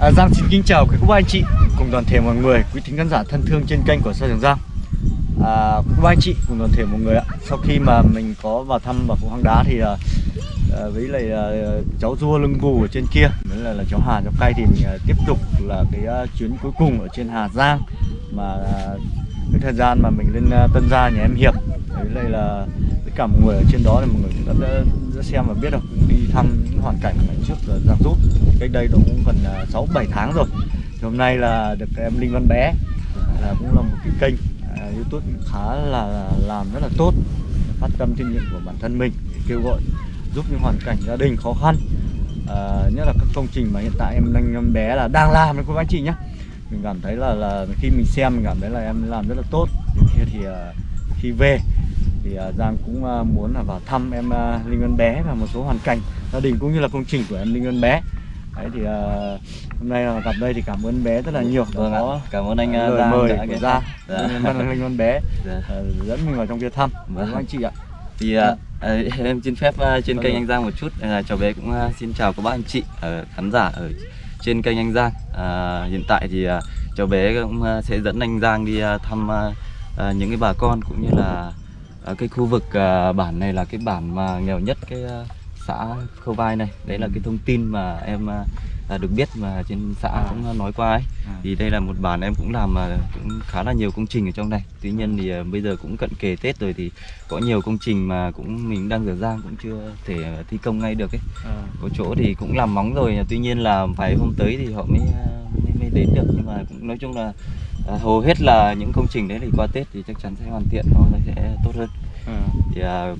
À, Giang xin kính chào quý cô bác anh chị cùng toàn thể mọi người, quý thính khán giả thân thương trên kênh của Sa Trường Giang. À, quý cô bác anh chị cùng toàn thể mọi người ạ. Sau khi mà mình có vào thăm và phố hang đá thì à, à, với lại à, cháu rua lưng gù ở trên kia, với lại là cháu Hà cháu cay thì mình à, tiếp tục là cái à, chuyến cuối cùng ở trên Hà Giang mà à, cái thời gian mà mình lên à, Tân Gia nhà em Hiệp với lại là cả mọi người ở trên đó thì mọi người cũng đã, đã, đã xem và biết được. Đi thăm những hoàn cảnh ngày trước ở Giang Rút. Cách đây đó cũng gần à, sáu bảy tháng rồi. Thì hôm nay là được em Linh Văn Bé là cũng là một cái kênh à, YouTube khá là làm rất là tốt. Phát tâm trách nhiệm của bản thân mình để kêu gọi giúp những hoàn cảnh gia đình khó khăn. À, nhất là các công trình mà hiện tại em Linh Văn Bé là đang làm. Đấy cô bác anh chị nhé. Mình cảm thấy là là khi mình xem mình cảm thấy là em làm rất là tốt. Thì, kia thì à, khi về thì à, Giang cũng à, muốn là vào thăm em à, Linh Văn Bé và một số hoàn cảnh gia đình cũng như là công trình của em Linh Văn Bé Đấy thì hôm nay là gặp đây thì cảm ơn bé rất là nhiều Vâng ạ. có Cảm ơn anh lời Giang mời đã của Giang Dạ. Linh Văn Bé Dạ. dẫn mình vào trong kia thăm Vâng. anh chị ạ Thì à, à, em xin phép trên Vâng kênh anh Giang một chút à, cháu bé cũng xin chào các bác anh chị ở khán giả ở trên kênh anh Giang. À, hiện tại thì cháu bé cũng sẽ dẫn anh Giang đi thăm những cái bà con cũng như là à, cái khu vực à, bản này là cái bản mà nghèo nhất cái à, xã Khâu Vai này. Đấy là cái thông tin mà em à, à, được biết mà trên xã À. cũng nói qua ấy. À. thì đây là một bản em cũng làm mà cũng khá là nhiều công trình ở trong này tuy nhiên thì à, bây giờ cũng cận kề tết rồi thì có nhiều công trình mà cũng mình đang dở dang cũng chưa thể thi công ngay được ấy à, có chỗ thì cũng làm móng rồi tuy nhiên là vài hôm tới thì họ mới à, mới, mới đến được nhưng mà cũng nói chung là à, hầu hết là những công trình đấy thì qua tết thì chắc chắn sẽ hoàn thiện nó sẽ tốt hơn. À. thì à,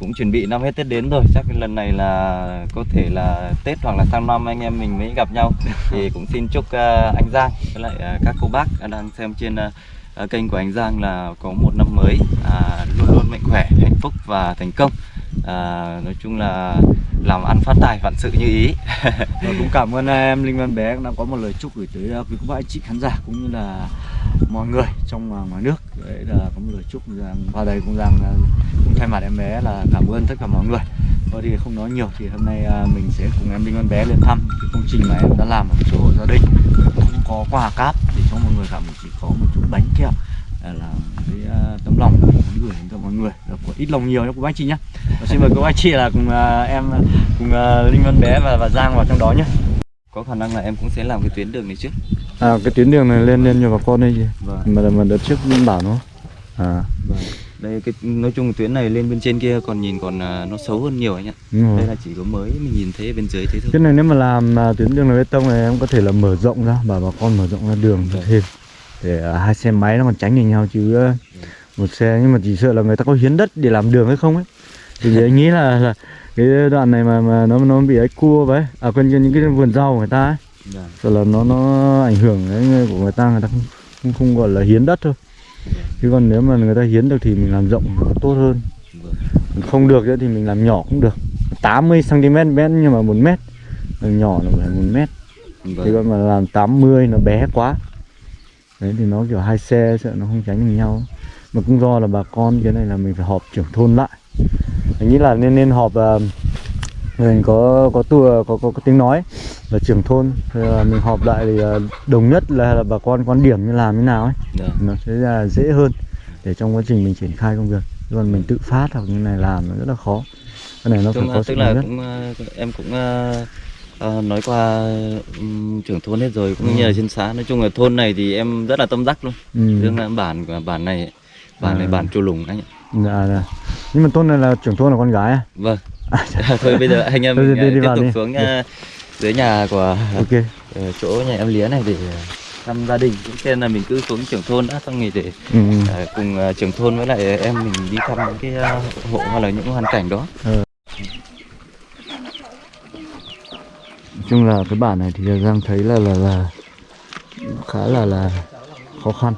cũng chuẩn bị năm hết Tết đến rồi chắc lần này là có thể là Tết hoặc là sang năm anh em mình mới gặp nhau. Thì cũng xin chúc à, anh Giang với lại à, các cô bác đang xem trên à, à, kênh của anh Giang là có một năm mới à, luôn luôn mạnh khỏe hạnh phúc và thành công. À, nói chung là làm ăn phát tài vạn sự như ý. Và vâng, cũng cảm ơn, em, Linh Văn Bé đã có một lời chúc gửi tới à, quý các anh chị khán giả cũng như là mọi người trong và ngoài nước. Đấy là có một lời chúc rằng vào đây cũng rằng cũng thay mặt em bé là cảm ơn tất cả mọi người. Thôi thì không nói nhiều thì hôm nay à, mình sẽ cùng em, Linh Văn Bé lên thăm cái công trình mà em đã làm ở một số hộ gia đình. Không có quà cáp để cho mọi người cảm chỉ có một chút bánh kẹo. Là cái à, uh, tấm lòng của mình muốn gửi đến cho mọi người. Là của ít lòng nhiều nhé cô bác anh chị nhé. Và xin mời cô bác anh chị là cùng uh, em cùng uh, Linh Văn Bé và và Giang vào trong đó nhé. Có khả năng là em cũng sẽ làm cái tuyến đường này trước. À cái tuyến đường này lên lên cho bà con đây gì? Vâng. Mà mà đợt trước bảo nó. À, đây cái nói chung tuyến này lên bên trên kia còn nhìn còn à, nó xấu hơn nhiều anh ạ. Đây là chỉ có mới mình nhìn thấy bên dưới thế thôi. Cái này nếu mà làm à, tuyến đường này bê tông này em có thể là mở rộng ra, bảo bà con mở rộng ra đường Vâng. thêm. Để à, hai xe máy nó còn tránh được nhau chứ à, một xe nhưng mà chỉ sợ là người ta có hiến đất để làm đường hay không ấy. Thì anh nghĩ là, là cái đoạn này mà mà nó nó bị ấy cua vậy, à quên những cái vườn rau của người ta ấy, Dạ. sợ là nó nó ảnh hưởng đến của người ta người ta không không, không gọi là hiến đất thôi. Chứ còn nếu mà người ta hiến được thì mình làm rộng tốt hơn. Vâng. không được nữa thì mình làm nhỏ cũng được 80 cm mét nhưng mà 1 mét Làm nhỏ là phải 1 mét thì Vâng. còn mà làm 80 nó bé quá đấy thì nó kiểu hai xe sợ nó không tránh được nhau mà cũng do là bà con cái này là mình phải họp trưởng thôn lại. Mình nghĩ là nên nên họp uh, mình có có tua có, có có tiếng nói là trưởng thôn. Thì là mình họp lại thì ờ, đồng nhất là, là bà con quan điểm như làm như nào ấy. Dạ. nó sẽ là dễ hơn để trong quá trình mình triển khai công việc. Còn mình tự phát hoặc như này làm nó rất là khó. Cái này nó phải Chung, có à, tức là nhất. cũng à, em cũng à, à, nói qua ừm, trưởng thôn hết rồi cũng như là trên xã. Nói chung là thôn này thì em rất là tâm đắc luôn. Ừ. riêng là bản của bản này này À. bản chùa lùng anh ạ dạ, dạ. nhưng mà thôn này là trưởng thôn là con gái à, vâng à thôi bây giờ anh em mình đi- à, đi tiếp tục đi. xuống à, dưới nhà của ok ờ, chỗ nhà em lía này để thăm gia đình cũng xem là mình cứ xuống trưởng thôn đã xong rồi để ừ. ừ. à, cùng à, trưởng thôn với lại em mình đi thăm những cái à, hộ hoặc là những hoàn cảnh đó nói chung là cái bản này thì Giang thấy là là là khá là là khó khăn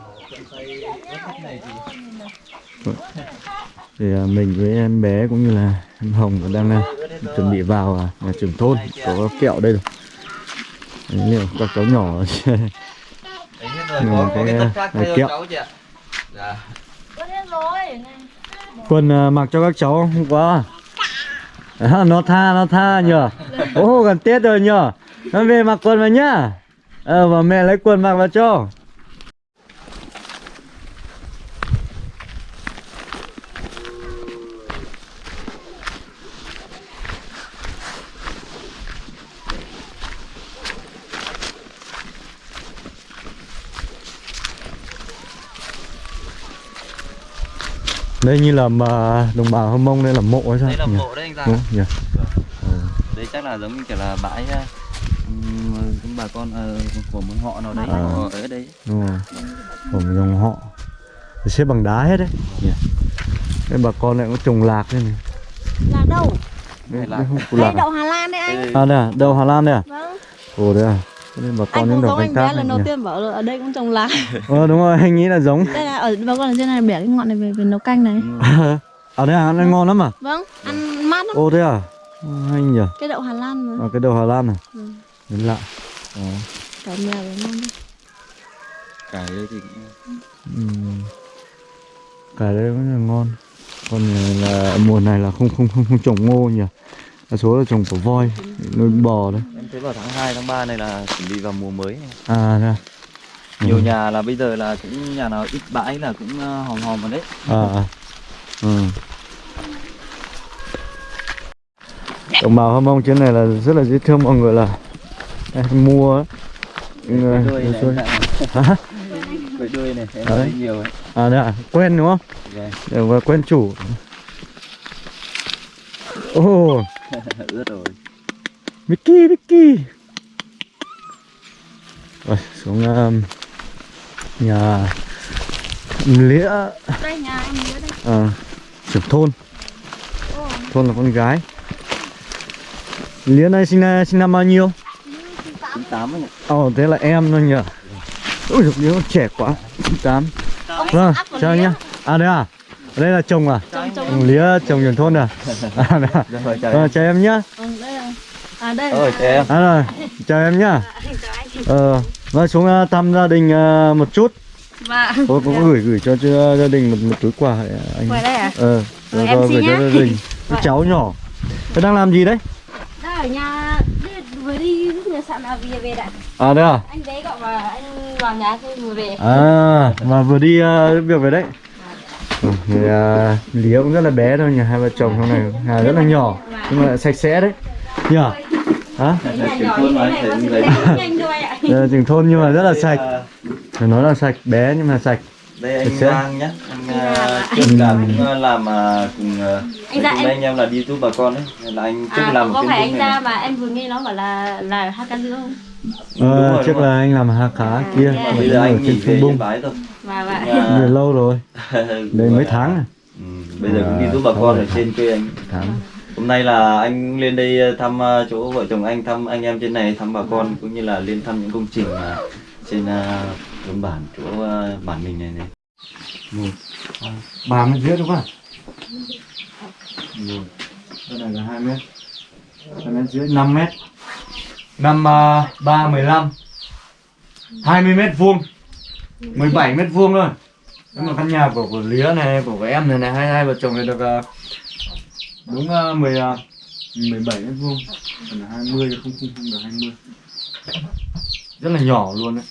thì à, mình với em bé cũng như là em Hồng đang à, chuẩn bị vào à, nhà trưởng thôn. Có kẹo đây rồi. Đấy, liệu các cháu nhỏ Nhưng mà cái, kẹo. Dạ. Quần à, mặc cho các cháu không? Quá à, nó tha nó tha nhờ. Ô gần tết rồi nhờ. Nó về mặc quần vào nhá. Ờ và mẹ lấy quần mặc vào cho Đây như là mà đồng bào Hâm Mông đây là mộ hay sao? đây là mộ đấy anh Giang Đúng nhỉ? Ừ. đấy chắc là giống như kiểu là bãi ờ, ừm, bà con ờ, của một họ nào đấy À. ở đấy Đúng rồi Của một dòng họ Thì xếp bằng đá hết đấy nhỉ? Đây bà con lại có trồng lạc đây này Là đâu? Đây, Lạc. đây củ Đây lạc à? đậu Hà Lan đấy anh. À đây à? Đậu Hà Lan đây à? Vâng. Ồ đây à? Đây bà con Anh những cũng giống canh anh tác bé lần đầu tiên bảo là ở đây cũng trồng lá. Ờ đúng rồi, anh nghĩ là giống Đây là ở bà con ở trên này bẻ cái ngọn này về về nấu canh này. À đây à? Ăn ngon lắm à? Vâng, ăn mát lắm. Ồ thế à? Hay nhỉ? Cái đậu Hà Lan mà. À, cái đậu Hà Lan à? Ừ. Đến lạ Ờ. Cả mèo với ngon đấy. cải đây thì cũng-. Cải đây vẫn là ngon Còn là mùa này là không không không, không trồng ngô nhỉ? Đa số là trồng của voi, nuôi bò đấy em thấy vào tháng 2, tháng 3 này là chuẩn bị vào mùa mới này. À đây à? nhiều Ừ. nhà là bây giờ là cũng nhà nào ít bãi là cũng ờ, hòm hòm vào đấy à, à. Ừ. đồng bào hâm mông trên này là rất là dễ thương mọi người là đây, mua ấy. Người- đuôi này xuôi. em Hả? đuôi này em Đấy. nhiều ấy à đây à quen đúng không Vâng. đều là quen chủ ồ. Ướt rồi. Mickey Mickey. Rồi xuống um, nhà lĩa. Đây nhà em nhớ đây. à, trưởng thôn. Ồ, thôn là con gái. Lĩa này sinh năm sinh năm bao nhiêu? Chín tám. Ấy nhỉ Ồ, thế là em thôi nhỉ. Ôi đứa trẻ quá. 8 Vâng, chào nhá. À đây à Ở đây là chồng à trồng trồng. Chồng lía chồng trưởng thôn à À à rồi chào Ờ, em chào em nhá Ừ, đây là. À đây. ơi chào em À rồi, chào em nhá Ờ, vâng xuống thăm gia đình uh, một chút Và Có, có gửi gửi cho, cho gia đình một, một túi quà ờ, anh Ngoài đây à? Ờ, rồi, em rồi cho nhá. gia đình Cái cháu nhỏ Thế đang làm gì đấy? Đây ở nhà đi- vừa đi lúc nhà sạn là về về đã. À đây à Anh bé gọi và anh vào nhà thôi vừa về. À, mà vừa đi uh, việc về đấy. Thì, uh, Lý cũng rất là bé thôi nhỉ, hai vợ chồng trong này à, rất là nhỏ nhưng mà sạch sẽ đấy. Nhỉ? Hả? Cái nhà nhỏ như thế này có sẽ rất nhanh thôi ạ. Đây là trường thôn nhưng mà rất là sạch. Phải nói là sạch, bé nhưng mà sạch. đây anh? Giang nhá anh Dạ. trước là cũng ờ, làm ờ, cùng ờ, Anh Giang, cùng em- anh em là đi giúp bà con ấy Nên là anh trước À, làm có phải anh ra mà em vừa nghe nó bảo là là hát ca không? Ờ, rồi, trước là anh làm hà khá kia, dạ. mà bây giờ anh nghỉ trên về Bung. bái rồi vậy. Dạ. Về lâu rồi, đây mấy tháng à? ừ, bây giờ cũng đi giúp bà con ở trên quê anh Tháng. hôm nay là anh lên đây thăm ờ, chỗ vợ chồng anh thăm anh em trên này thăm bà con cũng như là lên thăm những công trình mà trên ờ, thôn bản chỗ ờ, bản mình này này Một, hai, ba mét rưỡi đúng không? Rồi, đây này là 2 mét 2 mét rưỡi, 5 mét Năm uh, 3, 15 20 mét vuông. 17 mét vuông thôi. Nếu mà căn nhà của của Lía này, của, của em này này, hai hai vợ chồng này được à, đúng uh, 10, uh, 17 mét vuông. Còn là 20 không, không, không được 20 Rất là nhỏ luôn đấy.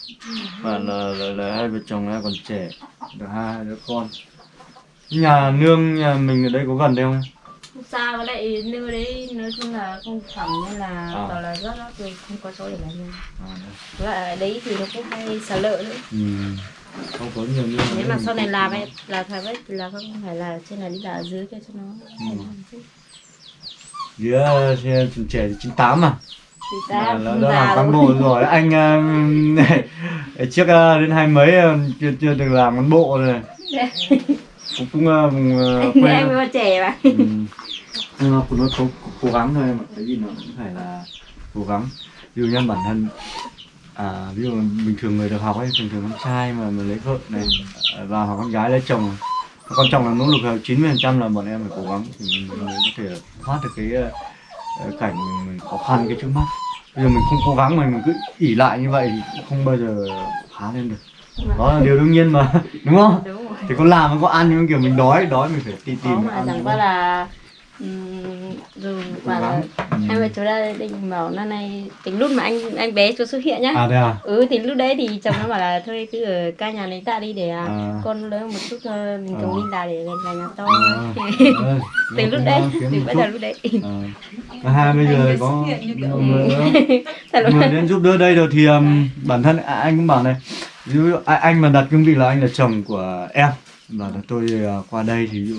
Và là, là, là hai vợ chồng này còn trẻ được hai đứa con. Nhà nương nhà mình ở đây có gần đây không em? Không xa với lại nơi đấy nói chung là không phẳng nên là À. toàn là rất rất rồi không có chỗ để làm nương. à, đây. Với lại đấy thì nó cũng hay xả lợ nữa. ừ. không có nhiều nương Nếu mà sau này làm ấy là phải thì là không phải là trên này đi là ở dưới kia cho nó. Ừ. đứa trẻ trẻ thì 98 mà Thì Là- ta là già làm cán rồi. bộ rồi anh uh, trước uh, đến hai mấy uh, chưa chưa được làm cán bộ rồi cũng cũng uh, uh, Anh còn trẻ mà. Ừ. nhưng mà nó cố, cố gắng thôi mà cái gì nó cũng phải là cố gắng. Ví dụ như bản thân à, ví dụ bình thường người được học ấy thường thường con trai mà mà lấy vợ này à, và hoặc con gái lấy chồng quan trọng là nỗ lực là 90 phần trăm là bọn em phải cố gắng thì mình mới có thể thoát được cái ờ, cảnh mình, mình khó khăn cái trước mắt. Bây giờ mình không cố gắng mà mình cứ ỉ lại như vậy thì cũng không bao giờ phá lên được. Đó là điều đương nhiên mà đúng không? Đúng rồi. thì có làm có ăn nhưng kiểu mình đói đói mình phải tìm tìm để mà ăn chẳng qua không? là Rồi bảo là hai vợ chồng gia đình bảo năm nay tính lúc mà anh anh bé chưa xuất hiện nhá. À đây à? Ừ thì lúc đấy thì chồng nó bảo là thôi cứ ở ca nhà lấy tạ đi để à, À. con lớn một chút thôi mình À. chồng đi làm để về nhà to. À. Ờ, từ lúc đấy ờ, từ bây giờ lúc đấy. Ờ. Cả hai bây giờ có người, người đến giúp đỡ đây rồi thì um, bản thân à, anh cũng bảo này ví dụ à, anh mà đặt cương vị là anh là chồng của em và là tôi uh, qua đây thì dụ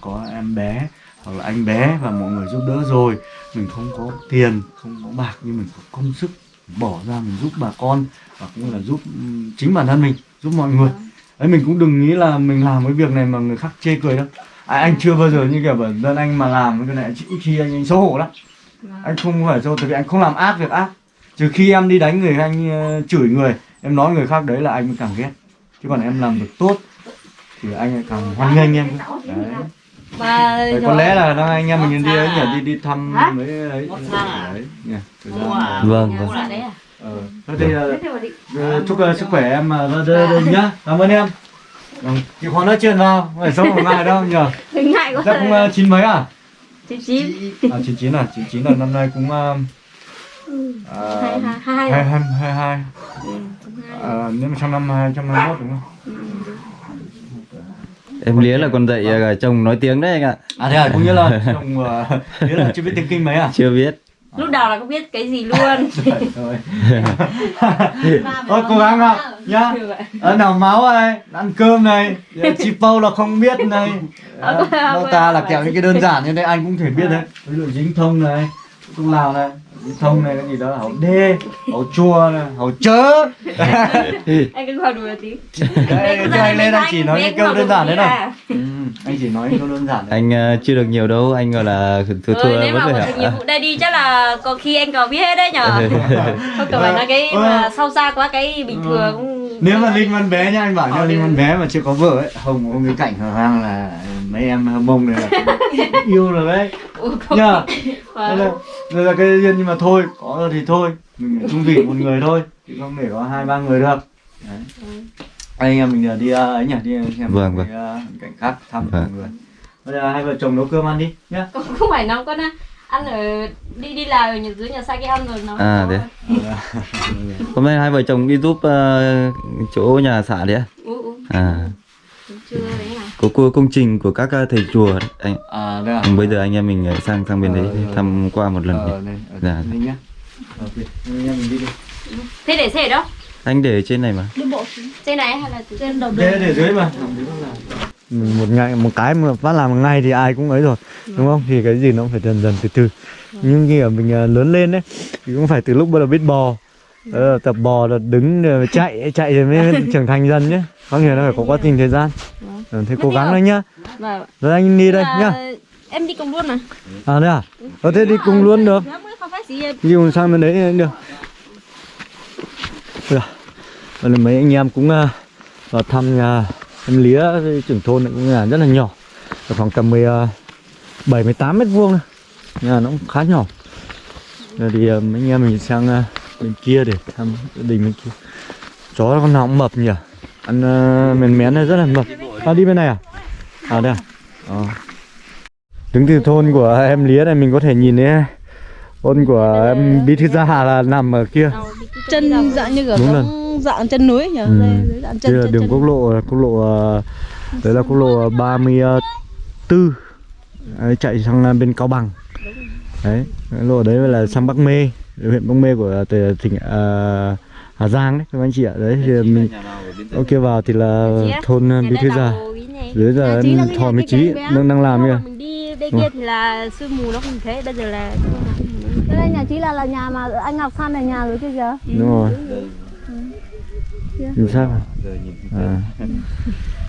có em bé hoặc là anh bé và mọi người giúp đỡ rồi. Mình không có tiền không có bạc nhưng mình có công sức bỏ ra mình giúp bà con và cũng là giúp chính bản thân mình giúp mọi người. Ấy mình cũng đừng nghĩ là mình làm cái việc này mà người khác chê cười đâu. À, anh chưa bao giờ như kiểu bản thân anh mà làm cái này chỉ khi anh, anh xấu hổ lắm. Anh không phải xấu tại vì anh không làm ác việc ác. Trừ khi em đi đánh người anh ờ, chửi người em nói người khác đấy là anh mới càng ghét. Chứ còn em làm việc tốt thì anh càng hoan nghênh em đấy. Và có lẽ là đang anh em mình đi ấy nhỉ? đi đi thăm mấy đấy. Đấy nhỉ? Thời gian vâng vâng. Ờ, thế thì ờ, chúc ờ, sức khỏe em uh, đừng nhá. Cảm ơn em. Vâng, Chị khoan nói chuyện vào phải sống một ngày đâu nhỉ? Chắc cũng chín mấy à? Chín chín. À chín chín à? Chín chín là năm nay cũng hai hai hai. hai nếu mà trong năm hai trăm hai mốt đúng không? Em lía là còn dạy à, chồng nói tiếng đấy anh ạ. À thế à, cũng như là chồng uh, nghĩa là chưa biết tiếng kinh mấy à? Chưa biết. lúc đầu là không biết cái gì luôn. Thôi cố gắng ạ nhá. Ở nào máu này, ăn cơm này, chị Pâu là không biết này. Đó, Đâu ta là kẹo những cái đơn giản như thế anh cũng thể biết đấy. Ví dụ dính thông này, thông lào này, thông này cái gì đó, hậu đê, hậu chua hậu chớ. anh cứ hỏi đùa tí Đấy, chứ anh lên anh chỉ nói những câu đơn giản đấy. Ừ, anh chỉ nói những câu đơn giản đấy. Anh chưa được nhiều đâu, anh gọi là thua thua Ừ, nếu mất mà rồi hoàn thành nhiệm ạ. vụ đây đi chắc là có khi anh có biết hết đấy nhở không cần phải nói cái Ừ. mà sâu xa quá cái bình thường cũng nếu mà linh văn bé nhá anh bảo nha Họ linh văn bé mà chưa có vợ ấy hồng hồng cái cảnh hở hang là mấy em mông này là yêu rồi đấy Ừ, nhá Đây là, đây là cái duyên nhưng mà thôi có rồi thì thôi mình phải chung vị một người thôi chứ không để có hai ba người được đấy. anh em mình đi uh, ấy nhỉ đi xem Vâng, cái, vâng. uh, cảnh khác thăm Vâng. mọi người bây giờ hai vợ chồng nấu cơm ăn đi nhá không, không phải nấu con ăn ở đi đi làm ở nhà dưới nhà xa cái ăn rồi nấu À, thế. Hôm nay hai vợ chồng đi giúp à, chỗ nhà xã đấy ạ. ừ, ừ. À, chưa đấy à có cô công trình của các à, thầy chùa đấy. Anh, à à bây giờ anh em mình sang sang bên đấy Ờ, rồi. thăm qua một lần. ờ ở Dạ. đây nhá ok anh em mình đi đi. Thế để xe ở đâu? Anh để trên này mà. trên này hay là trên đầu để để dưới mà. Một ngày một cái mà phát làm một ngày thì ai cũng ấy rồi đúng không? Thì cái gì nó cũng phải dần dần từ từ. Nhưng khi ở mình à, lớn lên đấy thì cũng phải từ lúc bắt đầu biết bò ờ, tập bò là đứng rồi chạy chạy rồi mới trưởng thành dần nhé có nghĩa là phải có quá trình thời gian. Ừ, thế cố gắng đấy nhá. Và rồi anh đi đây nhá. Là em đi cùng luôn mà à đây à? Có thế đi cùng luôn được. Đi cùng sang bên đấy được. Đây là mấy anh em cũng vào thăm nhà em lía trưởng thôn này cũng nhà rất là nhỏ. Ở khoảng tầm 17 18 mét vuông nhà nó cũng khá nhỏ. Rồi thì mấy anh em mình sang bên kia để thăm gia đình bên kia. Chó con nào cũng mập nhỉ? Ăn uh, mén mén này rất là mập. À đi bên này à? À đây à? Ờ. đứng từ thôn của em lía này mình có thể nhìn thấy thôn của em bí thư gia hà là nằm ở kia. Chân dạng như kiểu Đúng dạng chân núi nhỉ? Ừ. Đây, dạng Đây chân là chân, đường chân. quốc lộ quốc lộ ờ, đấy là quốc lộ 34 đấy, chạy sang ờ, bên Cao Bằng. Đấy lộ đấy là sang Bắc Mê huyện Bắc Mê của tỉnh tỉnh, ờ, Hà Giang đấy các anh chị ạ. Đấy thì mình ok vào thì là thôn ờ, bí thư gia dưới giờ là thò nhà mấy bé. đang đang làm kìa. mình đi đây kia thì là sương mù nó không thấy bây giờ là Cái đây nhà chị là là nhà mà anh Ngọc San này nhà rồi kia kìa. Đúng rồi. Nhìn sao à.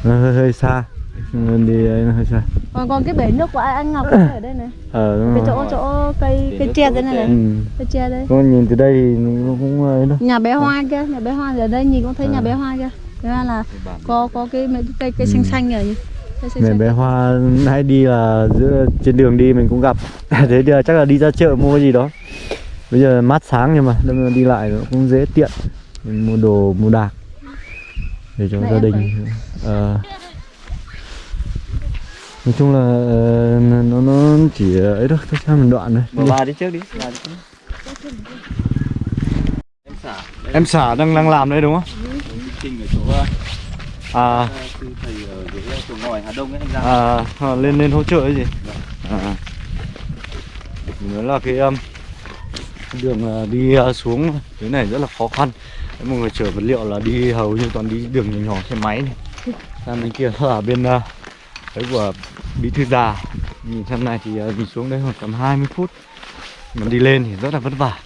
nó hơi, hơi xa nên đi ấy nó hơi xa. Còn còn cái bể nước của anh Ngọc cũng ở đây này. Ờ đúng cái rồi. chỗ chỗ cây cây tre đây này này. Ừ. cây tre đây. Con nhìn từ đây thì nó cũng ấy đâu nhà bé hoa kia nhà bé hoa ở đây nhìn cũng thấy nhà bé hoa kia. Thế ra là có có cái mấy cây cây xanh xanh xanh Mẹ xanh. bé Hoa hay đi là giữa trên đường đi mình cũng gặp. Thế thì chắc là đi ra chợ mua cái gì đó. Bây giờ mát sáng nhưng mà đâm đi lại nó cũng dễ tiện. Mình mua đồ mua đạc để cho Này gia đình. ờ nói chung là ờ, nó nó chỉ ấy thôi thôi cho mình đoạn này Mà bà đi trước đi bà đi trước em xả em xả đang đang làm đây đúng không? Trình ở chỗ ờ, à. sư thầy ở dưới chỗ ngoài Hà Đông ấy anh Giang à à, lên lên hỗ trợ cái gì? À nữa là cái um, đường ờ, đi ờ, xuống cái này rất là khó khăn. Đấy, mọi người chở vật liệu là đi hầu như toàn đi đường nhỏ nhỏ xe máy này. Sang bên kia là bên ờ, đấy của bí thư già. Nhìn xem này thì ờ, nhìn xuống đây khoảng tầm 20 phút. Mà đi lên thì rất là vất vả.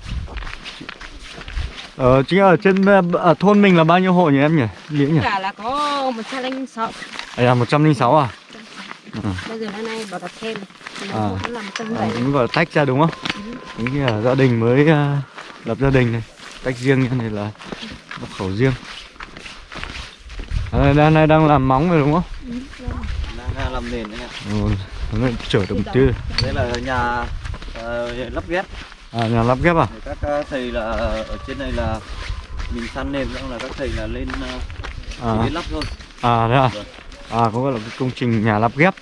Ờ chính ở trên ờ, ở thôn mình là bao nhiêu hộ nhỉ em nhỉ? Nghĩa nhỉ? Cả là có một trăm linh sáu. À là 106 à? Bây giờ nay bảo đặt thêm. À. À, gọi là tách ra đúng không? Đúng như là gia đình mới à, lập gia đình này. Tách riêng như này là nhập khẩu riêng. À, Đang này đang làm móng rồi đúng không? đang làm nền đấy ạ Ừ, nó chở đồng tư đây là nhà ờ, lắp ghép À, nhà lắp ghép à? Để các ờ, thầy là ở trên này là mình săn nền xong là các thầy là lên ờ, chỉ À, đến lắp thôi à thế à? Vâng. À, có gọi là cái công trình nhà lắp ghép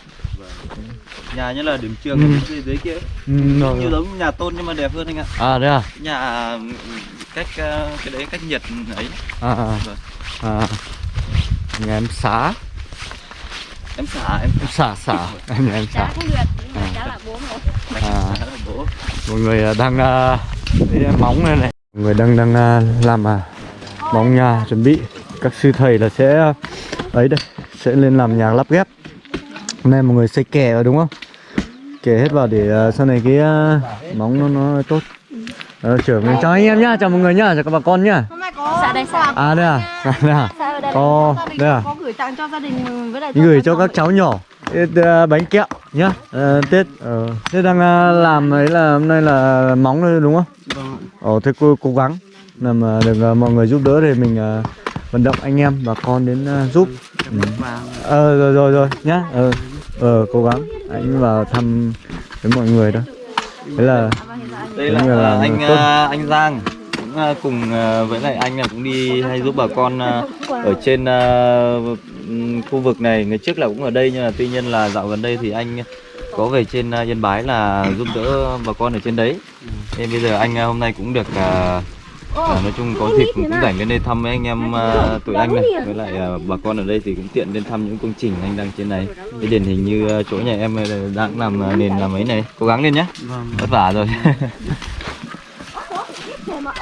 nhà như là điểm trường Ừ. ở dưới, dưới kia ừ, rồi, như giống nhà tôn nhưng mà đẹp hơn anh ạ À, thế à? nhà cách cái đấy cách nhiệt ấy À, à, Vâng. à. Nhà em xá, em xả em em xả xả em cháu xả không được mà cháu là bố rồi À. xả là bố. Mọi người à, đang à, lấy móng này này. Mọi người đang đang à, làm à, móng nhà chuẩn bị. Các sư thầy là sẽ à, ấy đây sẽ lên làm nhà lắp ghép. Hôm nay mọi người xây kè rồi đúng không? Kè hết vào để à, sau này cái à, móng nó nó tốt. Ờ, chở mình chào anh em nhá. Chào mọi người nhá. Chào các bà con nhá xã đây xã à đây à à, đây à ở đây à? có gửi tặng cho gia đình với lại gửi cho các cháu nhỏ à, bánh kẹo nhá Ờ, Tết ờ, Tết đang à, làm ấy là hôm nay là móng thôi đúng không? Ồ thế cô cố gắng làm được à, mọi người giúp đỡ thì mình vận động anh em bà con đến giúp. Ừ. Ờ rồi rồi rồi nhá. Ờ ờ cố gắng anh vào thăm với mọi người đó. Thế là đây Đúng là là ờ, anh tốt. ờ, anh Giang ờ, cùng ờ, với lại anh là cũng đi hay giúp bà con ờ, ở trên ờ, ừm, khu vực này. Ngày trước là cũng ở đây nhưng mà tuy nhiên là dạo gần đây thì anh có về trên Yên Bái là giúp đỡ bà con ở trên đấy. Nên bây giờ anh hôm nay cũng được ờ, nói chung có dịp cũng, rảnh lên đây thăm mấy anh em ờ, tụi anh này. với lại ờ, bà con ở đây thì cũng tiện lên thăm những công trình anh đang trên này. Cái điển hình như ờ, chỗ nhà em đang làm nền làm ấy này. Cố gắng lên nhé vất vả rồi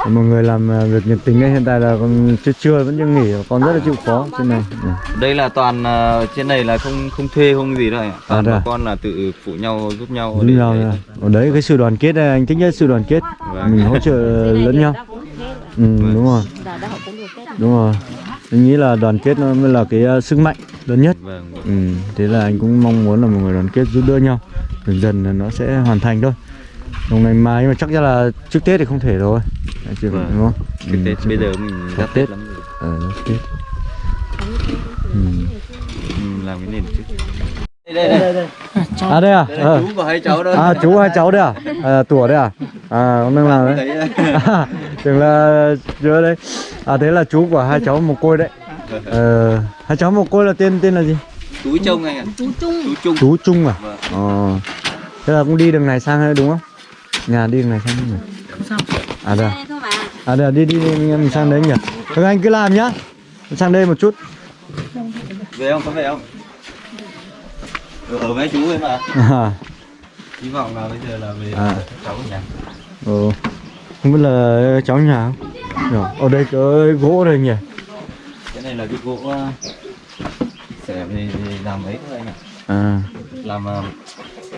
mọi người làm à, việc nhiệt tình ấy hiện tại là còn chưa chưa vẫn chưa nghỉ còn rất là chịu khó trên này. Ừ. đây là toàn ờ, trên này là không không thuê không gì đâu ạ toàn À, bà à? con là tự phụ nhau giúp nhau nhau để- là ở đấy cái sự đoàn kết này anh thích nhất sự đoàn kết Vâng. mình hỗ trợ lẫn nhau ừ, đúng rồi Dạ, được Tết. đúng rồi anh nghĩ là đoàn kết nó mới là cái sức mạnh lớn nhất vâng vâng. ừ, thế là anh cũng mong muốn là mọi người đoàn kết giúp đỡ nhau dần dần là nó sẽ hoàn thành thôi còn ngày mai nhưng mà chắc chắn là trước tết thì không thể rồi. Đấy, chứ Vâng. đúng không? Cái Ừ, tết chứ bây giờ mình Sắp Tết. tết lắm rồi. Ờ nó tết. Ừ. ừ, làm cái nền trước. Đây đây đây. À đây à? Đây là Ờ. chú của hai cháu đó. À chú hai cháu đây à, à tủa đây à? À ông đang làm đấy. à, tưởng là chưa đấy. À thế là chú của hai cháu một côi đấy. Ờ, hai cháu một côi là tên tên là gì? Túi trông anh ạ. Chú trung. Chú trung. Chú Trung à? Vâng. ờ. Thế là cũng đi đường này sang hay đúng không nhà đi này sang không nhỉ à đây à? Đây à đây à, đi đi đi mình sang đấy nhỉ. Các anh cứ làm nhá. Sang đây một chút. Về không? Có về không? Ở, với chú ấy mà. À, hy vọng là bây giờ là về À. cháu nhà. Ừ. không biết là cháu nhà không? Nhỉ? ở đây có gỗ đây nhỉ? Cái này là cái gỗ sẽ về làm ấy thôi anh ạ. À. Làm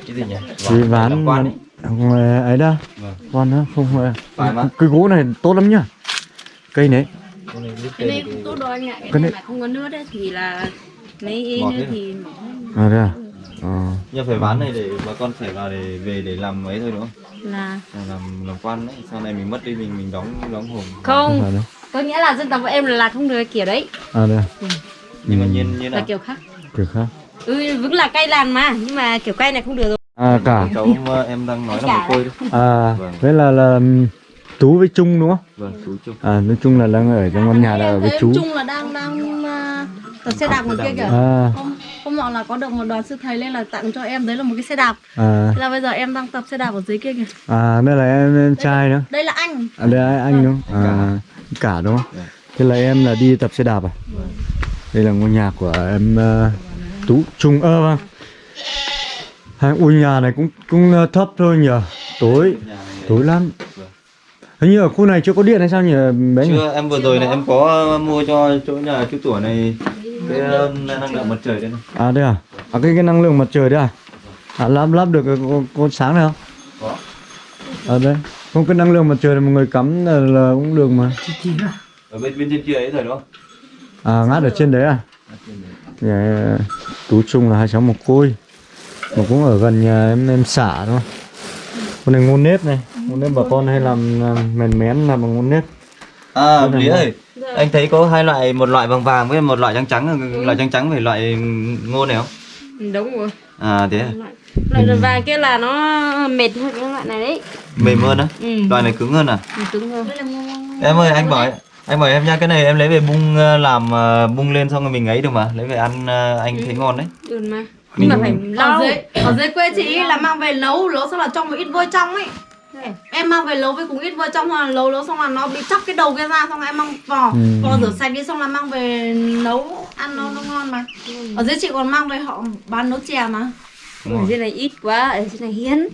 cái gì nhỉ? Cái ván làm quan ấy không phải ấy đâu vâng. Quan đó không mà. cái gỗ này tốt lắm nhá. Cây này. Cái này cũng tốt đâu anh ạ. Cái Cái này mà không có nước đấy thì là mấy nữa thì à đây à? Ờ. Nhưng phải ván này để bà con phải vào để về để làm ấy thôi đúng không? Là làm làm quan đấy sau này mình mất đi mình mình đóng đóng hồn không. Không. Có nghĩa là dân tộc của em là làm không được kiểu đấy, à đây à? Nhưng mà Ừ. nhiên như là kiểu khác. kiểu khác. Ừ, vẫn là cây làn mà, nhưng mà kiểu cây này không được rồi. À cả. Cháu ờ, em đang nói là một côi đấy. À Vâng. thế là là tú với trung đúng không? Vâng chú chung à nói chung là đang ở trong căn nhà là ở với chú. Chung là đang đang uh, tập xe đạp ngoài kia kìa. à hôm hôm nọ là có được một đoàn sư thầy lên là tặng cho em đấy là một cái xe đạp. À. Thế là bây giờ em đang tập xe đạp ở dưới kia kìa. À đây là em, em trai nữa. đây là anh. À đây là anh đúng không? À cả đúng không? Thế là em là đi tập xe đạp à? Đây là ngôi nhà của em uh, tú trung ơ vâng ui nhà này cũng cũng uh, thấp thôi nhỉ? Tối tối lắm. Hình như ở khu này chưa có điện hay sao nhỉ bé nhỉ? Chưa em vừa rồi này em có mua cho chỗ nhà chú tuổi này cái ờ, năng lượng mặt trời đây này. À đây à? À cái, cái năng lượng mặt trời đấy à? À lắp lắp được con, con sáng này không? Có. Ở đây. Không cái năng lượng mặt trời này một người cắm là, là cũng được mà. Ở bên bên trên kia ấy rồi đúng không? À ngắt ở trên đấy à? Nhà tú trung là hai cháu một côi mà cũng ở gần nhà em em xả thôi. Con này ngôn nếp này. Ngôn nếp bà con hay làm, làm mèn mén làm bằng ngôn nếp. À lý ơi anh thấy có hai loại một loại vàng vàng với một loại trắng trắng. Loại trắng trắng phải loại ngô này không? Ừ, đúng rồi. À thế à? loại loại vàng kia là nó mệt hơn cái loại này đấy. Mềm hơn á? Ừ. Loại này cứng hơn à? Cứng hơn. Em ơi anh bảo anh bảo em nha cái này em lấy về bung ờ, làm bung lên xong rồi mình ấy được mà. Lấy về ăn anh thấy ngon đấy. Được mà nhưng mà phải ở lau dưới ở dưới quê chị là mang về nấu nấu xong là trong một ít vôi trong ấy. Em mang về nấu với cùng ít vôi trong hoặc là nấu nấu xong là nó bị chóc cái đầu kia ra xong là em mang vỏ Ừ. vỏ rửa sạch đi xong là mang về nấu ăn nó nó ngon mà. Ở dưới chị còn mang về họ bán nấu chè mà. Ở trên này ít quá ở trên này hiến.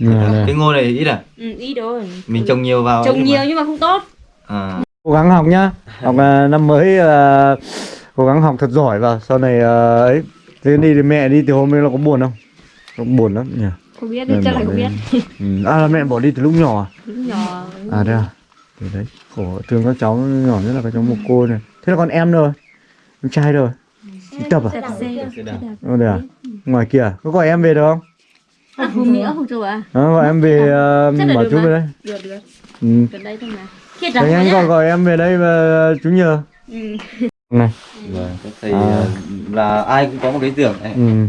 Này, này. cái ngô này ít à? Ừ, ít rồi. Mình trồng nhiều vào trồng nhiều mà. nhưng mà không tốt. À. Cố gắng học nhá. Học à, năm mới à, cố gắng học thật giỏi vào sau này à, ấy thế đi thì mẹ đi từ hôm nay là có buồn không? Có buồn lắm nhỉ? Không biết đi chắc bỏ là không đi. biết. Ừ. à là mẹ bỏ đi từ lúc nhỏ à? Lúc nhỏ. À đây à? Thì đấy khổ. Thương các cháu nhỏ nhất là các cháu một cô này. Thế là còn em rồi em trai rồi đi tập à. Ờ, đây à? Ngoài kia à? có gọi em về được không? Hôm nữa không chú à? Đó, gọi em về uh, Chắc là bảo được chú về đây. Được được. Ừ. gần đây thôi mà. Thế anh gọi gọi em về đây và chú nhờ. Ừ. này. Vâng các thầy À. ờ, là ai cũng có một cái giường ừ.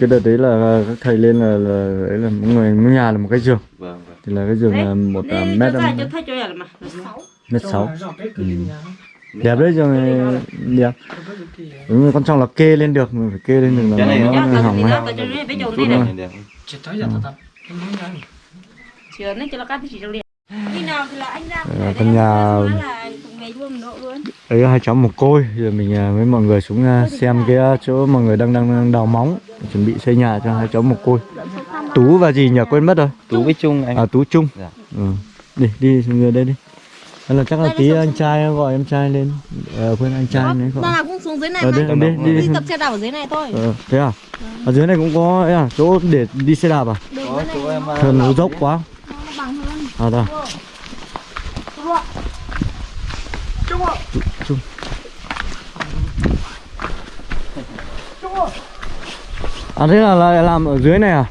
cái đợt đấy là các thầy lên là là đấy là mỗi người mỗi nhà là một cái giường. Vâng vâng. Thì là cái giường là một uh, cho mét mét sáu. Ừ. đẹp đấy giường này đẹp. đúng rồi quan trọng là kê lên được mình phải kê lên được là Cái này nó, nó- hỏng này này trong anh ra Ờ, căn nhà ngày luôn độ luôn. Đấy hai cháu một côi. Giờ mình à, với mọi người xuống à, xem cái à, chỗ mọi người đang đang, đào móng chuẩn bị xây nhà cho hai cháu một côi. Tú và gì nhỉ? quên mất rồi. Tú với chung anh. À tú trung. Dạ. ừ. đi đi xuống dưới đây đi. Hay là chắc là tí anh trai gọi em trai lên. Ờ quên anh trai đấy gọi là cũng xuống dưới này ờ mà đi đi đi, đi. Đi. tập xe đạp ở dưới này thôi. Ờ, thế à? Ở dưới này cũng có ấy à, chỗ để đi xe đạp à? Có chú em nó dốc quá. Nó bằng hơn. À đâu Trung. À thế là làm ở dưới này à?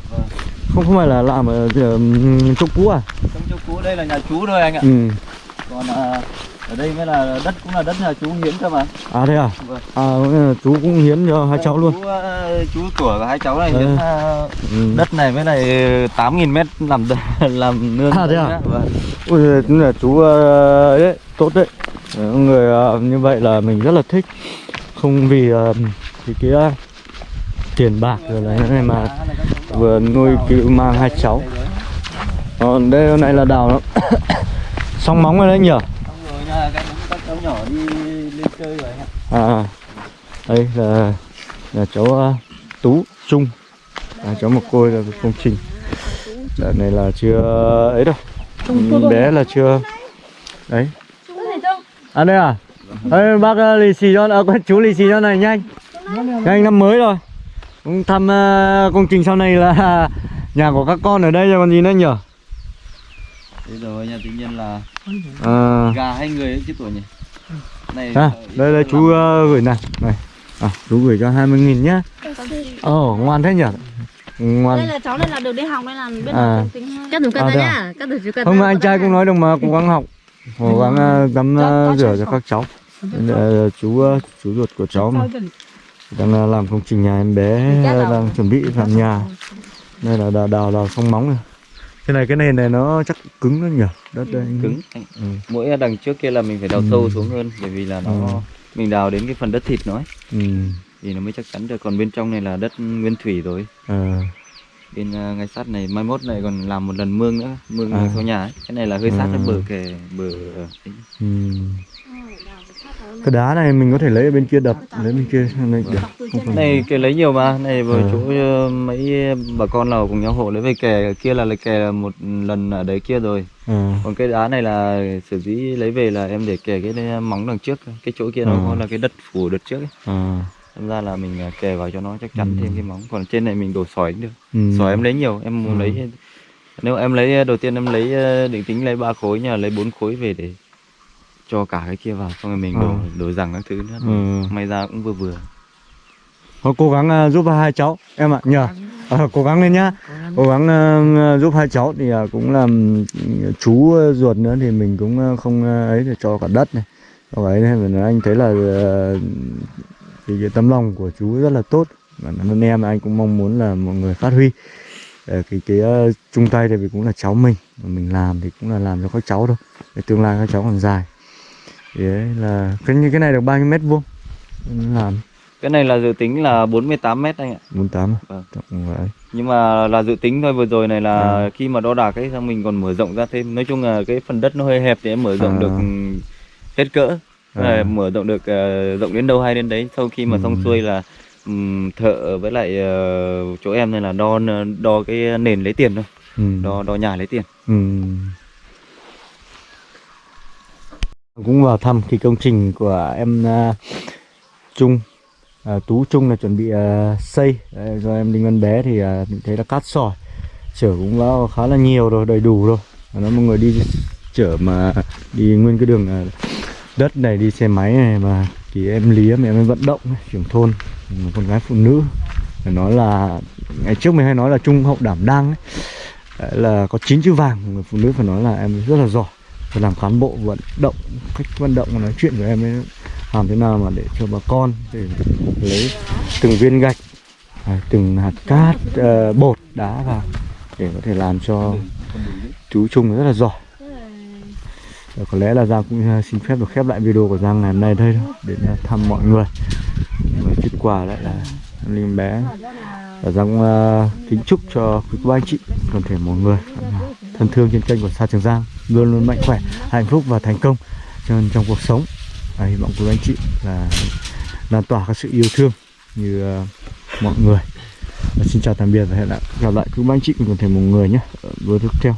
Không không phải là làm ở, ở chỗ cũ à? trong chỗ cũ đây là nhà chú thôi anh ạ Ừ. còn à, ở đây mới là đất cũng là đất nhà chú hiến cơ mà À thế à? Vâng. À ừ, chú cũng hiến cho hai cháu luôn. chú, ờ, chú tuổi của hai cháu này hiến ờ, Ừ. đất này với lại 8.000 mét làm làm nương À, thế à? Vâng. Ui là chú ờ, đấy, tốt đấy. Người ờ, như vậy là mình rất là thích. Không vì ờ, cái ờ, tiền bạc rồi đấy này mà vừa nuôi cứu mang hai cháu. Còn đây hôm nay là đào nó xong móng rồi đấy nhỉ? Xong rồi nha các các cháu nhỏ đi lên chơi rồi anh ạ À đây là là cháu Tú Trung. À, cháu một côi là công trình. Đợt này là chưa ấy đâu. Bé là chưa đấy À đây à? Ê, bác uh, lì xì cho, à, chú lì xì cho này nhanh. Nhanh năm mới rồi. Cũng thăm ờ, công trình sau này là nhà của các con ở đây rồi còn gì nữa nhỉ? Thế rồi nha tự nhiên là À, gà hai người ấy chứ tuổi nhỉ? Này à, ờ, đây đây chú ờ, gửi này. Này à, chú gửi cho 20 nghìn nhá. Ồ, ngoan thế nhỉ? Ngoan. Đây là cháu này là được đi học đây là biết À. tính hơn cắt đủ À, thế à? nhá. Cắt đủ chú cắt Không, anh trai cũng nói được mà, cố gắng học Cố gắng ờ, tắm ờ, rửa cho các cháu. Đây là chú ờ, chú ruột của cháu mà. Đang ờ, làm công trình nhà em bé ờ, đang chuẩn bị làm nhà. đây là đào đào, đào xong móng này cái này cái nền này nó chắc cứng lắm nhỉ? Đất đây. Cứng. Ừ. mỗi đằng trước kia là mình phải đào Ừ. sâu xuống hơn bởi vì là nó Ừ. mình đào đến cái phần đất thịt nó ấy, ừ. thì nó mới chắc chắn được. Còn bên trong này là đất nguyên thủy rồi. Ờ. bên uh, ngay sát này mai mốt này còn làm một lần mương nữa mương À. sau nhà ấy. cái này là hơi sát À. bờ kè bờ ờ. Ừ. cái đá này mình có thể lấy ở bên kia đập lấy bên kia được không phải này kè lấy nhiều mà này vừa Ờ. chỗ ờ, mấy bà con nào cùng nhau hộ lấy về kè kia là lấy kè một lần ở đấy kia rồi Ờ. còn cái đá này là sử dĩ lấy về là em để kè cái móng đằng trước cái chỗ kia nó Ờ. có là cái đất phủ đất trước ấy. Ờ. Đâm ra là mình à, kè vào cho nó chắc chắn Ừ. thêm cái móng còn trên này mình đổ sỏi cũng được Ừ. sỏi em lấy nhiều em muốn Ừ. lấy nếu em lấy đầu tiên em lấy ờ, định tính lấy ba khối mà lấy bốn khối về để cho cả cái kia vào xong rồi mình đổ Ờ. đổ rằng các thứ nữa Ừ. may ra cũng vừa vừa Thôi cố gắng giúp hai cháu em ạ nhờ Ờ, cố gắng lên nhá cố gắng ờ, giúp hai cháu thì ờ, cũng là chú ruột nữa thì mình cũng không ấy để cho cả đất này cho ấy nên anh thấy là thì cái tấm lòng của chú rất là tốt. Và anh em anh cũng mong muốn là mọi người phát huy. Ờ, cái cái ờ, chung tay thì vì cũng là cháu mình. Mà mình làm thì cũng là làm cho các cháu thôi. Để tương lai các cháu còn dài. Thì đấy là cái như cái này được bao nhiêu mét vuông? Làm. Cái này là dự tính là 48 mét anh ạ. 48 Vâng. Tổng vậy. nhưng mà là dự tính thôi vừa rồi này là À. khi mà đo đạc ấy xong mình còn mở rộng ra thêm. Nói chung là cái phần đất nó hơi hẹp thì em mở rộng À. được hết cỡ À. Mở rộng được ờ, rộng đến đâu hay đến đấy sau khi mà Ừ. xong xuôi là ừm, thợ với lại ờ, chỗ em này là đo đo cái nền lấy tiền thôi Ừ. đo đo nhà lấy tiền Ừ. cũng vào thăm cái công trình của em uh, Trung à, Tú Trung là chuẩn bị à, xây Đấy, do em Đinh Văn Bé thì à, mình thấy là cát sỏi chở cũng vào khá là nhiều rồi đầy đủ rồi nó mọi người đi chở mà đi nguyên cái đường à, đất này đi xe máy này mà thì em Lý em em vận động trưởng thôn một con gái phụ nữ. Phải nói là ngày trước mình hay nói là trung hậu đảm đang ấy. Đấy là có chín chữ vàng người phụ nữ phải nói là em rất là giỏi. Và làm cán bộ vận động cách vận động nói chuyện của em ấy làm thế nào mà để cho bà con để lấy từng viên gạch à, từng hạt cát uh, bột đá vào để có thể làm cho chú Trung rất là giỏi. Rồi có lẽ là Giang cũng à, xin phép được khép lại video của Giang ngày hôm nay đây thôi để à, thăm mọi người. Và chút quà lại là em Linh bé. Và Giang cũng, à, kính chúc cho quý cô anh chị toàn thể mọi người thân thương trên kênh của Sa Trường Giang luôn luôn mạnh khỏe hạnh phúc và thành công trong, trong cuộc sống. Và hy vọng quý anh chị là lan tỏa các sự yêu thương như uh, mọi người. Và xin chào tạm biệt và hẹn gặp lại quý anh chị cùng toàn thể mọi người nhé. Ở video tiếp theo.